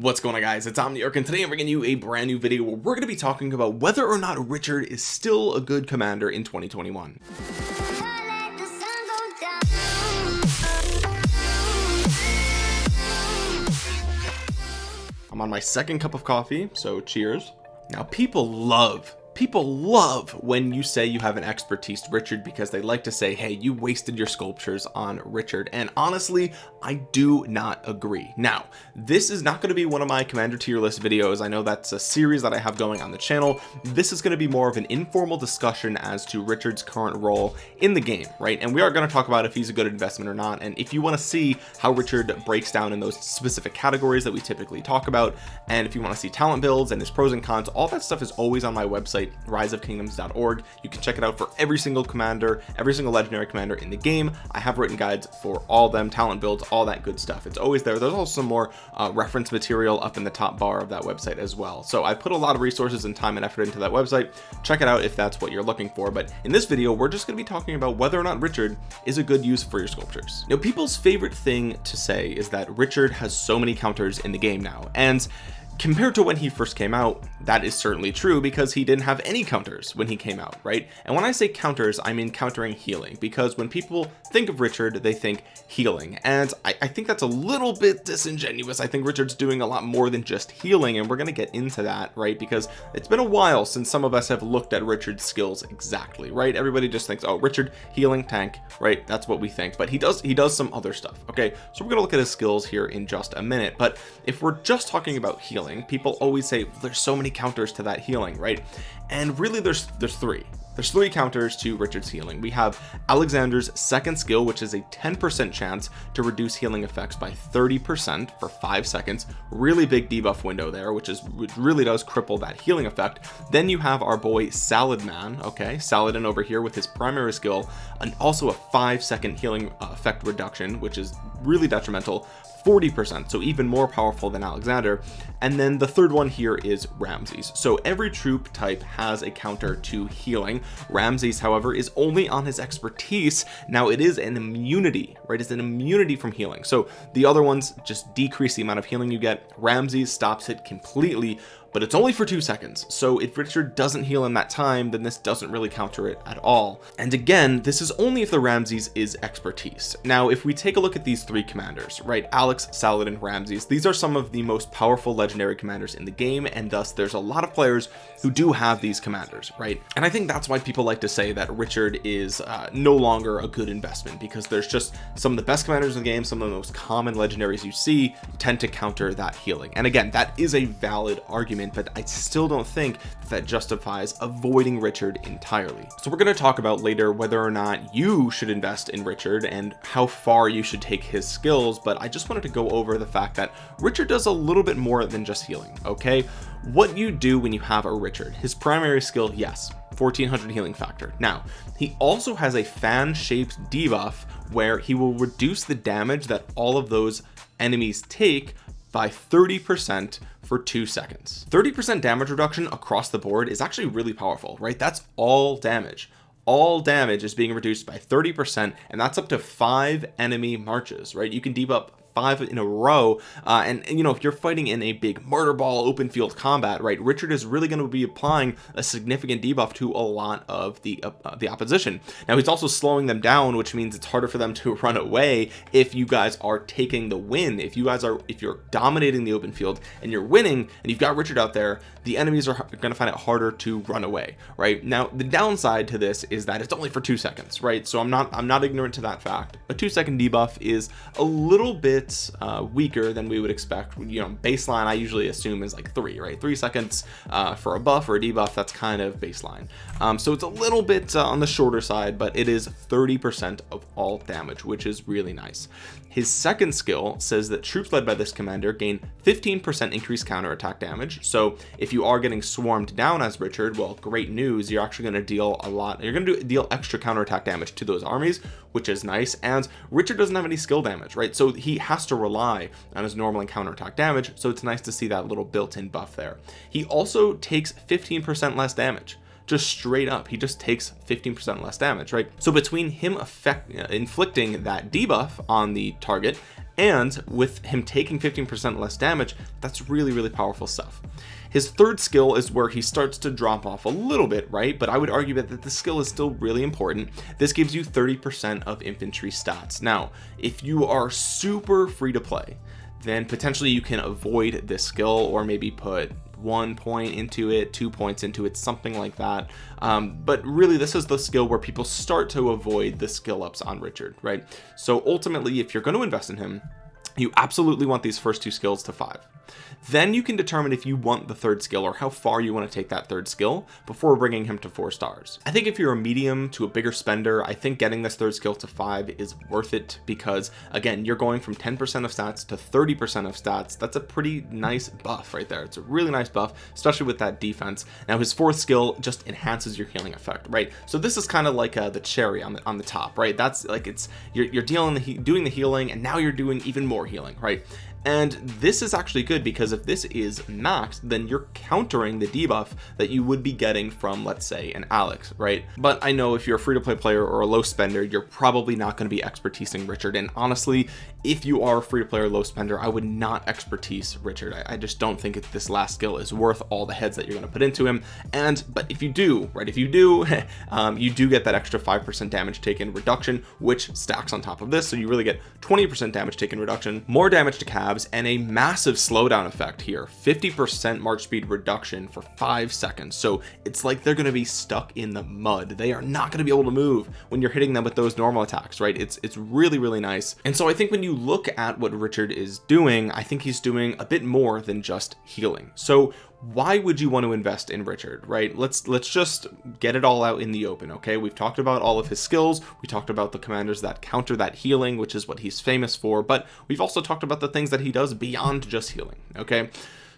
what's going on guys? It's Omniarch and today I'm bringing you a brand new video where we're going to be talking about whether or not Richard is still a good commander in 2021 I'm on my second cup of coffee so cheers. Now people love people love when you say you have an expertise Richard because they like to say hey you wasted your sculptures on Richard. And honestly I do not agree. Now this is not going to be one of my commander tier list videos. I know that's a series that I have going on the channel. This is going to be more of an informal discussion as to Richard's current role in the game right? And we are going to talk about if he's a good investment or not. And if you want to see how Richard breaks down in those specific categories that we typically talk about and if you want to see talent builds and his pros and cons all that stuff is always on my website riseofkingdoms.org you can check it out for every single commander every single legendary commander in the game. I have written guides for all them talent builds all that good stuff. It's always there. There's also some more uh, reference material up in the top bar of that website as well. So I put a lot of resources and time and effort into that website. Check it out if that's what you're looking for. But in this video we're just going to be talking about whether or not Richard is a good use for your sculptures. Now people's favorite thing to say is that Richard has so many counters in the game now. And compared to when he first came out that is certainly true because he didn't have any counters when he came out right? And when I say counters I mean countering healing because when people think of Richard they think healing. And I, I think that's a little bit disingenuous. I think Richard's doing a lot more than just healing and we're going to get into that right? Because it's been a while since some of us have looked at Richard's skills exactly right? Everybody just thinks oh Richard healing tank right? That's what we think. But he does he does some other stuff okay? So we're gonna look at his skills here in just a minute. But if we're just talking about healing healing people always say there's so many counters to that healing right? And really there's there's three. There's three counters to Richard's healing. We have Alexander's second skill which is a 10% chance to reduce healing effects by 30% for five seconds. Really big debuff window there which is which really does cripple that healing effect. Then you have our boy salad man. Okay saladin over here with his primary skill and also a five second healing uh, effect reduction which is really detrimental 40% so even more powerful than Alexander. And then the third one here is Ramses. So every troop type has a counter to healing. Ramses however is only on his expertise. Now it is an immunity right? It's an immunity from healing. So the other ones just decrease the amount of healing you get. Ramses stops it completely but it's only for two seconds. So if Richard doesn't heal in that time then this doesn't really counter it at all. And again this is only if the Ramses is expertise. Now if we take a look at these three commanders right Alex Saladin Ramses these are some of the most powerful legendary commanders in the game and thus there's a lot of players who do have these commanders right? And I think that's why people like to say that Richard is uh, no longer a good investment because there's just some of the best commanders in the game some of the most common legendaries you see tend to counter that healing. And again that is a valid argument argument but I still don't think that justifies avoiding Richard entirely. So we're going to talk about later whether or not you should invest in Richard and how far you should take his skills but I just wanted to go over the fact that Richard does a little bit more than just healing okay? What you do when you have a Richard his primary skill yes 1400 healing factor. Now he also has a fan shaped debuff where he will reduce the damage that all of those enemies take by 30% for two seconds. 30% damage reduction across the board is actually really powerful right? That's all damage. All damage is being reduced by 30% and that's up to five enemy marches right? You can debuff five in a row uh, and, and, you know if you're fighting in a big murder ball open field combat right Richard is really going to be applying a significant debuff to a lot of the uh, the opposition. Now he's also slowing them down which means it's harder for them to run away if you guys are taking the win. If you guys are if you're dominating the open field and you're winning and you've got Richard out there the enemies are going to find it harder to run away right? Now the downside to this is that it's only for two seconds right? So I'm not I'm not ignorant to that fact. A two second debuff is a little bit bit uh, weaker than we would expect. You know baseline I usually assume is like three right? Three seconds uh, for a buff or a debuff that's kind of baseline. Um, so it's a little bit uh, on the shorter side but it is 30% of all damage which is really nice. His second skill says that troops led by this commander gain 15% increased counterattack damage. So if you are getting swarmed down as Richard well great news. You're actually going to deal a lot you're going to deal extra counterattack damage to those armies which is nice. And Richard doesn't have any skill damage right? So he has to rely on his normal and counterattack damage so it's nice to see that little built-in buff there. He also takes 15% less damage. Just straight up he just takes 15% less damage right? So between him effect uh, inflicting that debuff on the target and with him taking 15% less damage that's really really powerful stuff. His third skill is where he starts to drop off a little bit right? But I would argue that, the skill is still really important. This gives you 30% of infantry stats. Now if you are super free to play then potentially you can avoid this skill or maybe put one point into it two points into it something like that. Um, but really this is the skill where people start to avoid the skill ups on Richard right? So ultimately if you're going to invest in him you absolutely want these first two skills to five then you can determine if you want the third skill or how far you want to take that third skill before bringing him to four stars. I think if you're a medium to a bigger spender I think getting this third skill to five is worth it because again you're going from 10% of stats to 30% of stats. That's a pretty nice buff right there. It's a really nice buff especially with that defense. Now his fourth skill just enhances your healing effect right? So this is kind of like uh, the cherry on the on the top right? That's like it's you're, you're dealing the doing the healing and now you're doing even more healing right and this is actually good because if this is maxed then you're countering the debuff that you would be getting from let's say an Alex right? But I know if you're a free-to-play player or a low spender you're probably not going to be expertising Richard. And honestly if you are a free-to-play or low spender I would not expertise Richard. I, I just don't think this last skill is worth all the heads that you're going to put into him. And but if you do right if you do um, you do get that extra 5% damage taken reduction which stacks on top of this. So you really get 20% damage taken reduction more damage to cab and a massive slowdown effect here. 50% march speed reduction for five seconds. So it's like they're going to be stuck in the mud. They are not going to be able to move when you're hitting them with those normal attacks right? It's it's really really nice. And so I think when you look at what Richard is doing I think he's doing a bit more than just healing. So why would you want to invest in Richard right? Let's let's just get it all out in the open okay? We've talked about all of his skills. We talked about the commanders that counter that healing which is what he's famous for. But we've also talked about the things that he does beyond just healing okay?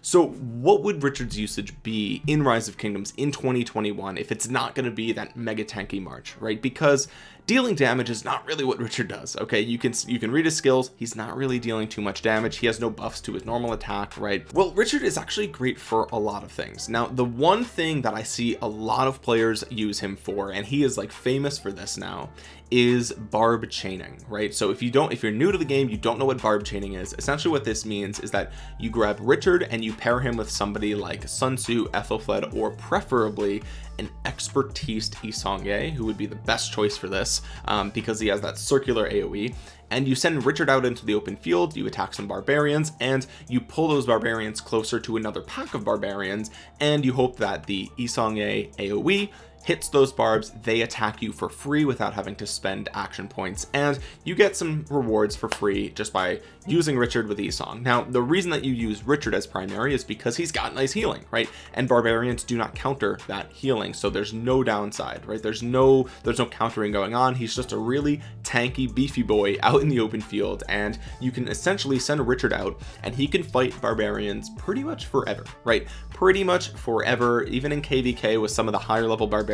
So what would Richard's usage be in rise of kingdoms in 2021 if it's not going to be that mega tanky march right? Because dealing damage is not really what Richard does okay? You can you can read his skills. He's not really dealing too much damage. He has no buffs to his normal attack right? Well Richard is actually great for a lot of things. Now the one thing that I see a lot of players use him for and he is like famous for this now is barb chaining right? So if you don't if you're new to the game you don't know what barb chaining is. Essentially what this means is that you grab Richard and you pair him with somebody like Sun Tzu Ethelflaed or preferably an expertise Yi Seong-gye who would be the best choice for this um, because he has that circular AoE and you send Richard out into the open field you attack some barbarians and you pull those barbarians closer to another pack of barbarians and you hope that the Yi Seong-gye AoE hits those barbs they attack you for free without having to spend action points and you get some rewards for free just by using Richard with Yi now the reason that you use Richard as primary is because he's got nice healing right? And barbarians do not counter that healing so there's no downside right? There's no there's no countering going on. He's just a really tanky beefy boy out in the open field and you can essentially send Richard out and he can fight barbarians pretty much forever right? Pretty much forever even in kvk with some of the higher level barbarians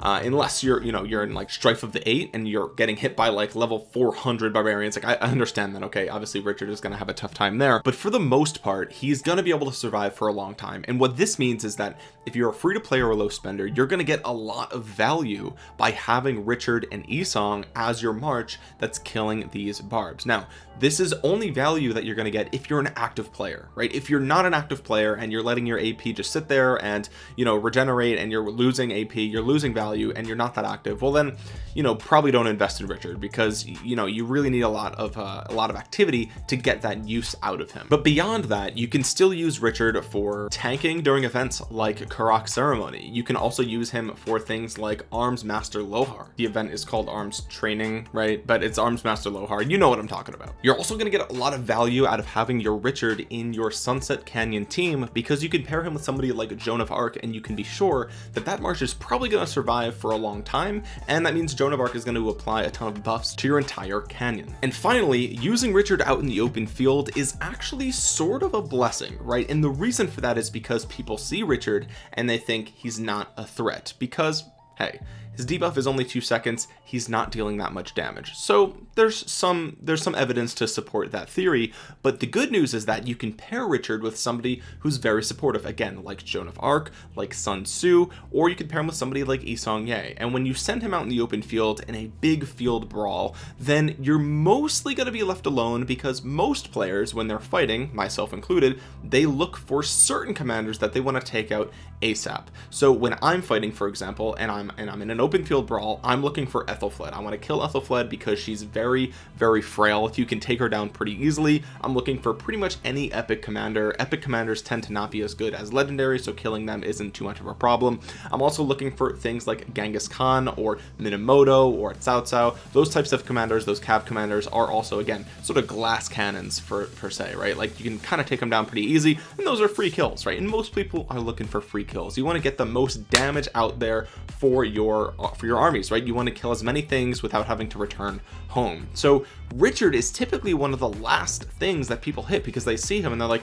uh, unless you're you know you're in like strife of the eight and you're getting hit by like level 400 barbarians. Like I, I understand that okay obviously Richard is going to have a tough time there but for the most part he's going to be able to survive for a long time. And what this means is that if you're a free to play or a low spender you're going to get a lot of value by having Richard and Yi Seong as your march that's killing these barbs. Now this is only value that you're going to get if you're an active player right? If you're not an active player and you're letting your AP just sit there and you know regenerate and you're losing AP you're losing value and you're not that active well then you know probably don't invest in Richard because you know you really need a lot of uh, a lot of activity to get that use out of him. But beyond that you can still use Richard for tanking during events like Karuak ceremony. You can also use him for things like arms master Lohar. The event is called arms training right? But it's arms master Lohar. You know what I'm talking about. You're also going to get a lot of value out of having your Richard in your Sunset Canyon team because you can pair him with somebody like Joan of Arc and you can be sure that that march is probably going to survive for a long time and that means Joan of Arc is going to apply a ton of buffs to your entire canyon. And finally using Richard out in the open field is actually sort of a blessing right? And the reason for that is because people see Richard and they think he's not a threat because hey his debuff is only two seconds. He's not dealing that much damage. So there's some there's some evidence to support that theory but the good news is that you can pair Richard with somebody who's very supportive again like Joan of Arc like Sun Tzu or you could pair him with somebody like Yi Seong-Gye and when you send him out in the open field in a big field brawl then you're mostly going to be left alone because most players when they're fighting myself included they look for certain commanders that they want to take out ASAP so when I'm fighting for example and I'm and I'm in an open field brawl I'm looking for Ethelflaed I want to kill Ethelflaed because she's very very frail. If you can take her down pretty easily I'm looking for pretty much any epic commander. Epic commanders tend to not be as good as legendary so killing them isn't too much of a problem. I'm also looking for things like Genghis Khan or Minamoto or Cao Cao those types of commanders those cav commanders are also again sort of glass cannons for per se right? Like you can kind of take them down pretty easy and those are free kills right? And most people are looking for free kills. You want to get the most damage out there for your Uh, for your armies right? You want to kill as many things without having to return home. So Richard is typically one of the last things that people hit because they see him and they're like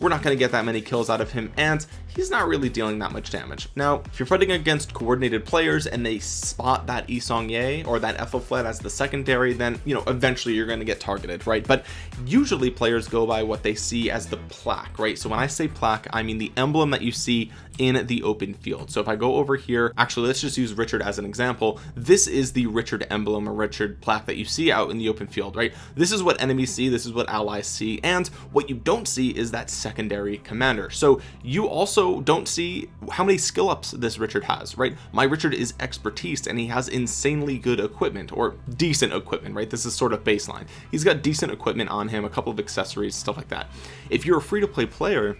we're not going to get that many kills out of him and he's not really dealing that much damage. Now if you're fighting against coordinated players and they spot that Yi Seong-Gye or that Ethelflaed as the secondary then you know eventually you're going to get targeted right? But usually players go by what they see as the plaque right? So when I say plaque I mean the emblem that you see in the open field. So if I go over here actually let's just use Richard as an example. This is the Richard emblem or Richard plaque that you see out in the open field right? This is what enemies see this is what allies see and what you don't see is that secondary commander. So you also don't see how many skill ups this Richard has right? My Richard is expertise and he has insanely good equipment or decent equipment right? This is sort of baseline. He's got decent equipment on him a couple of accessories stuff like that. If you're a free-to-play player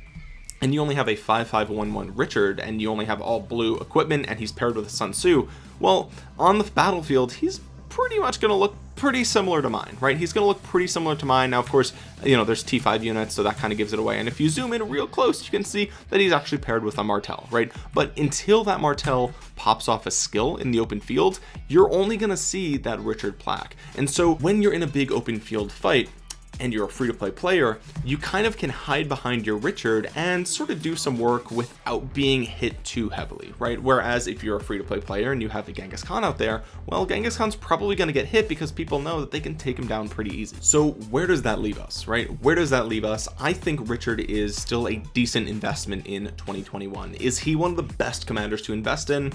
and you only have a 5511 Richard and you only have all blue equipment and he's paired with Sun Tzu. Well on the battlefield he's pretty much going to look pretty similar to mine right? He's going to look pretty similar to mine. Now of course you know there's t5 units so that kind of gives it away. And if you zoom in real close you can see that he's actually paired with a martel right? But until that martel pops off a skill in the open field you're only going to see that richard plaque. And so when you're in a big open field fight and you're a free-to-play player you kind of can hide behind your Richard and sort of do some work without being hit too heavily right? Whereas if you're a free-to-play player and you have the Genghis Khan out there well Genghis Khan's probably going to get hit because people know that they can take him down pretty easy. So where does that leave us right? Where does that leave us? I think Richard is still a decent investment in 2021 is he one of the best commanders to invest in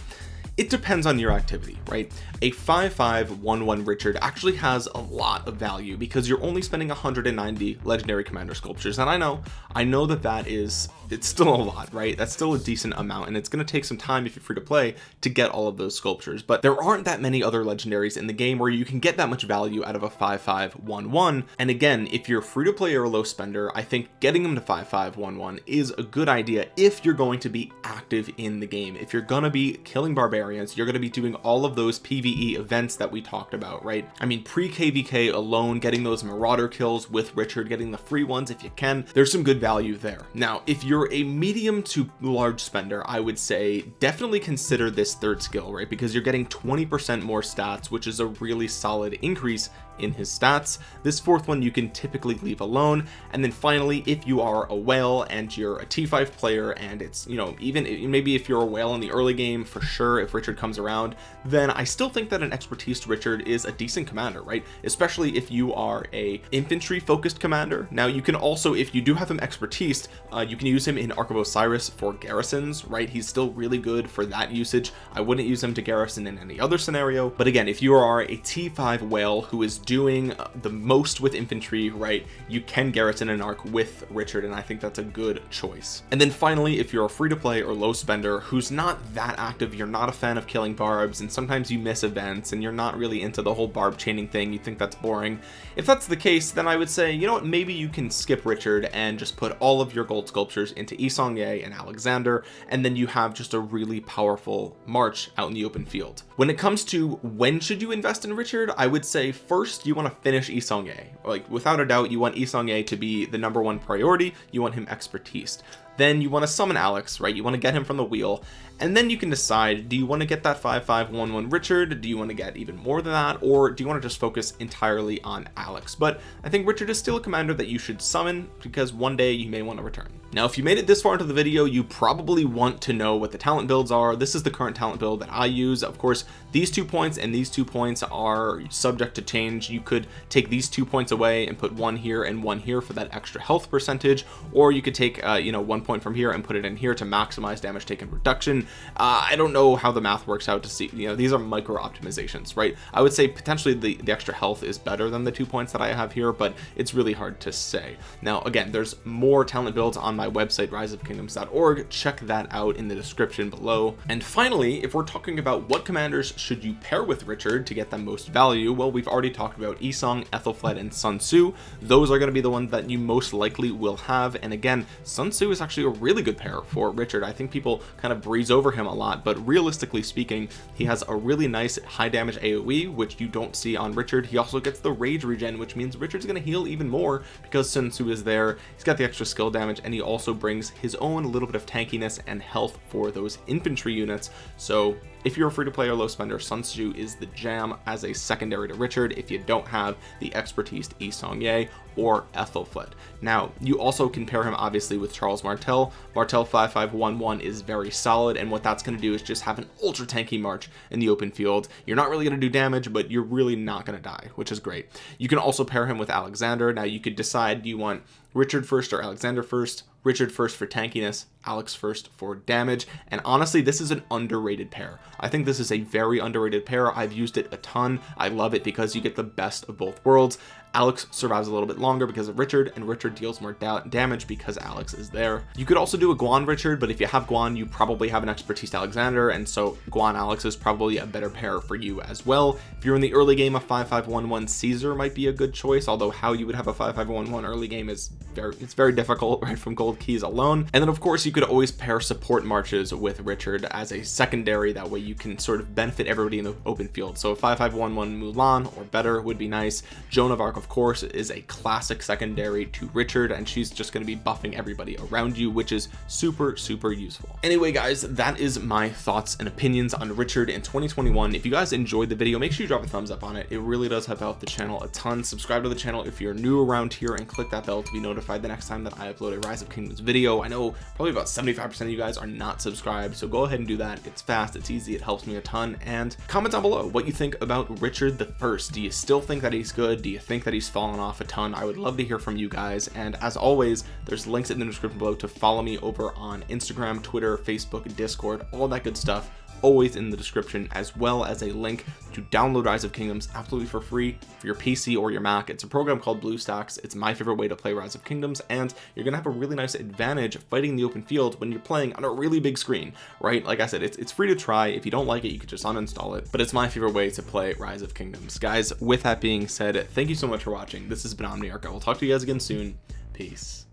it depends on your activity right? A 5511 Richard actually has a lot of value because you're only spending 190 legendary commander sculptures and I know I know that that is it's still a lot right? That's still a decent amount and it's going to take some time if you're free to play to get all of those sculptures but there aren't that many other legendaries in the game where you can get that much value out of a 5511 and again if you're free to play or a low spender I think getting them to 5511 is a good idea if you're going to be active in the game. If you're gonna be killing barbarians you're going to be doing all of those PvE events that we talked about right? I mean pre kvk alone getting those marauder kills with Richard getting the free ones if you can there's some good value there. Now if you're you're a medium to large spender I would say definitely consider this third skill right? Because you're getting 20% more stats which is a really solid increase in his stats. This fourth one you can typically leave alone. And then finally if you are a whale and you're a t5 player and it's you know even maybe if you're a whale in the early game for sure if Richard comes around then I still think that an expertise Richard is a decent commander right? Especially if you are a infantry focused commander. Now you can also if you do have him expertise uh, you can use him in Ark of Osiris for garrisons right? He's still really good for that usage. I wouldn't use him to garrison in any other scenario. But again if you are a t5 whale who is doing the most with infantry right you can garrison an ark with Richard and I think that's a good choice. And then finally if you're a free-to-play or low spender who's not that active you're not a fan of killing barbs and sometimes you miss events and you're not really into the whole barb chaining thing you think that's boring. If that's the case then I would say you know what maybe you can skip Richard and just put all of your gold sculptures into Yi Seong-Gye and Alexander and then you have just a really powerful march out in the open field. When it comes to when should you invest in Richard I would say first first you want to finish Yi Seong-Gye like without a doubt you want Yi Seong-Gye to be the number one priority. You want him expertise then you want to summon Alex right? You want to get him from the wheel. And then you can decide do you want to get that 5511 Richard? Do you want to get even more than that? Or do you want to just focus entirely on Alex? But I think Richard is still a commander that you should summon because one day you may want to return. Now if you made it this far into the video you probably want to know what the talent builds are. This is the current talent build that I use. Of course these two points and these two points are subject to change. You could take these two points away and put one here and one here for that extra health percentage or you could take uh, you know one point from here and put it in here to maximize damage taken reduction. Uh, I don't know how the math works out to see you know these are micro optimizations right? I would say potentially the, the extra health is better than the two points that I have here but it's really hard to say. Now again there's more talent builds on my website riseofkingdoms.org check that out in the description below. And finally if we're talking about what commanders should you pair with Richard to get the most value well we've already talked about Yi Seong-gye Ethelflaed and Sun Tzu. Those are going to be the ones that you most likely will have. And again Sun Tzu is actually a really good pair for Richard. I think people kind of breeze over him a lot but realistically speaking he has a really nice high damage AoE which you don't see on Richard. He also gets the rage regen which means Richard's going to heal even more because Sun Tzu is there. He's got the extra skill damage and he also brings his own little bit of tankiness and health for those infantry units. So if you're a free-to-play or low spender Sun Tzu is the jam as a secondary to Richard if you don't have the expertise Yi Seong-Gye or Ethelflaed now you also can pair him obviously with Charles Martel Martel 5511 is very solid and what that's going to do is just have an ultra tanky march in the open field. You're not really going to do damage but you're really not going to die which is great. You can also pair him with Alexander. Now you could decide do you want Richard first or Alexander first Richard first for tankiness Alex first for damage. And honestly this is an underrated pair. I think this is a very underrated pair. I've used it a ton. I love it because you get the best of both worlds. Alex survives a little bit longer because of Richard and Richard deals more da damage because Alex is there. You could also do a Guan Richard but if you have Guan you probably have an expertise Alexander and so Guan Alex is probably a better pair for you as well. If you're in the early game of 5511 Caesar might be a good choice although how you would have a 5511 early game is very it's very difficult right from gold keys alone. And then of course you could always pair support marches with Richard as a secondary. That way you can sort of benefit everybody in the open field. So 5511 Mulan or better would be nice. Joan of Arc of course is a classic secondary to Richard and she's just going to be buffing everybody around you which is super super useful. Anyway guys that is my thoughts and opinions on Richard in 2021 if you guys enjoyed the video make sure you drop a thumbs up on it. It really does help out the channel a ton. Subscribe to the channel if you're new around here and click that bell to be notified the next time that I upload a rise of kingdoms video. I know probably about 75 percent of you guys are not subscribed so go ahead and do that. It's fast it's easy it helps me a ton. And comment down below what you think about Richard the first. Do you still think that he's good? Do you think that he's fallen off a ton? I would love to hear from you guys. And as always there's links in the description below to follow me over on Instagram Twitter Facebook Discord all that good stuff always in the description as well as a link to download rise of kingdoms absolutely for free for your pc or your mac. It's a program called bluestacks it's my favorite way to play rise of kingdoms and you're gonna have a really nice advantage fighting the open field when you're playing on a really big screen right? Like i said it's, it's free to try. If you don't like it you could just uninstall it but it's my favorite way to play rise of kingdoms. Guys with that being said thank you so much for watching. This has been omniarch. I will talk to you guys again soon. Peace